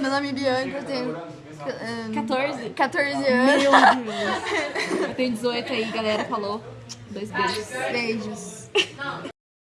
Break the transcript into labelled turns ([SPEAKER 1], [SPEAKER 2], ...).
[SPEAKER 1] Meu nome é Bianca, eu tenho ahn,
[SPEAKER 2] 14?
[SPEAKER 1] 14
[SPEAKER 2] Meu
[SPEAKER 1] anos.
[SPEAKER 2] Deus. Eu tenho 18 aí, galera. Falou. Dois beijos.
[SPEAKER 1] Beijos.